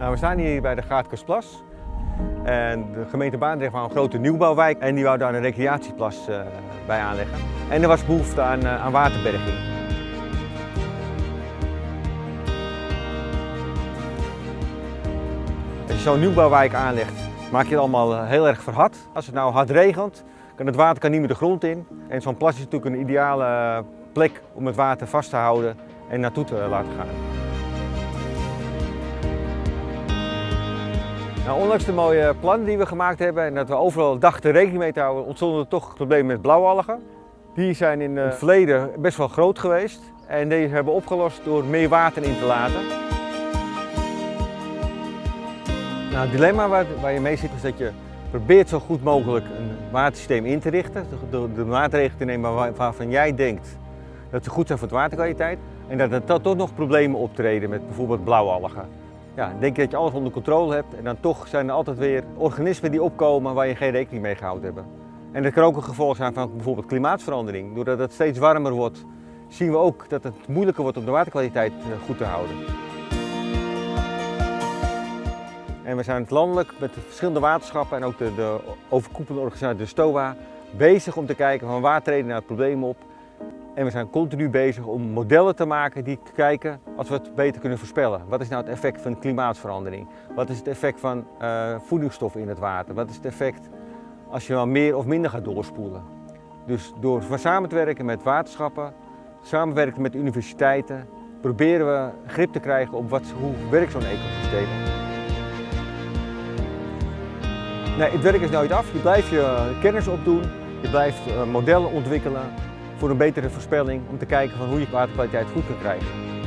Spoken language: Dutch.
Nou, we staan hier bij de Gaatkersplas. En de gemeente Baandrecht wou een grote nieuwbouwwijk en die wou daar een recreatieplas uh, bij aanleggen. En er was behoefte aan, uh, aan waterberging. Als je zo'n nieuwbouwwijk aanlegt, maak je het allemaal uh, heel erg verhard. Als het nou hard regent, kan het water kan niet meer de grond in. En zo'n plas is natuurlijk een ideale plek om het water vast te houden en naartoe te laten gaan. Nou, ondanks de mooie plannen die we gemaakt hebben en dat we overal dachten rekening mee te houden, ontstonden er toch problemen met blauwalgen. Die zijn in het verleden best wel groot geweest en deze hebben we opgelost door meer water in te laten. Nou, het dilemma waar, waar je mee zit is dat je probeert zo goed mogelijk een watersysteem in te richten. Door de maatregelen te nemen waarvan jij denkt dat ze goed zijn voor de waterkwaliteit. En dat er toch nog problemen optreden met bijvoorbeeld blauwalgen ja, denk je dat je alles onder controle hebt en dan toch zijn er altijd weer organismen die opkomen waar je geen rekening mee gehouden hebt. En dat kan ook een gevolg zijn van bijvoorbeeld klimaatverandering. Doordat het steeds warmer wordt, zien we ook dat het moeilijker wordt om de waterkwaliteit eh, goed te houden. En we zijn het landelijk met de verschillende waterschappen en ook de, de overkoepelende organisatie, de STOA, bezig om te kijken van waar treden nou het probleem op en we zijn continu bezig om modellen te maken die kijken als we het beter kunnen voorspellen. Wat is nou het effect van klimaatverandering? Wat is het effect van uh, voedingsstoffen in het water? Wat is het effect als je wel meer of minder gaat doorspoelen? Dus door samen te werken met waterschappen, samenwerken met universiteiten, proberen we grip te krijgen op wat, hoe werkt zo'n ecosysteem. Nee, het werk is nooit af. Je blijft je kennis opdoen, je blijft uh, modellen ontwikkelen voor een betere voorspelling om te kijken van hoe je waterkwaliteit goed kan krijgen.